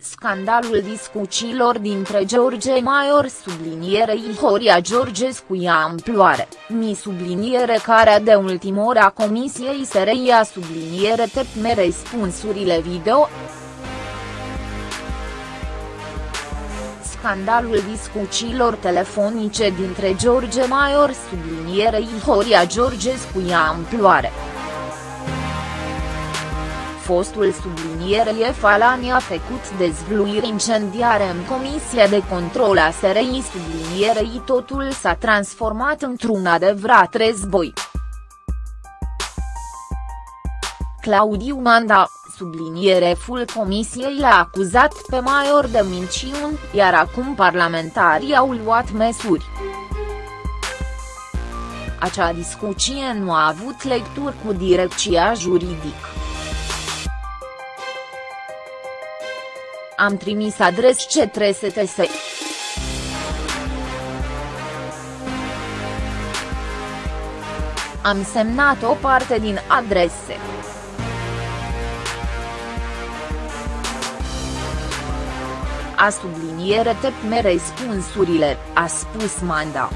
Scandalul discuțiilor dintre George Maior sublinierei Horia Georgescu ia amploare, mi subliniere care de ultimă ora Comisiei SRI subliniere tepme răspunsurile video. Scandalul discuțiilor telefonice dintre George Maior sublinierei Horia Georgescu ia amploare fostul subliniere Falani a făcut dezvluiri incendiare în Comisia de Control a SRI sublinierei totul s-a transformat într-un adevărat război. Claudiu Manda, subliniere full comisiei l-a acuzat pe Maior de minciuni, iar acum parlamentarii au luat măsuri. Acea discuție nu a avut lecturi cu direcția juridică. Am trimis adres către STS. Am semnat o parte din adrese. A subliniere tepme răspunsurile, a spus Manda.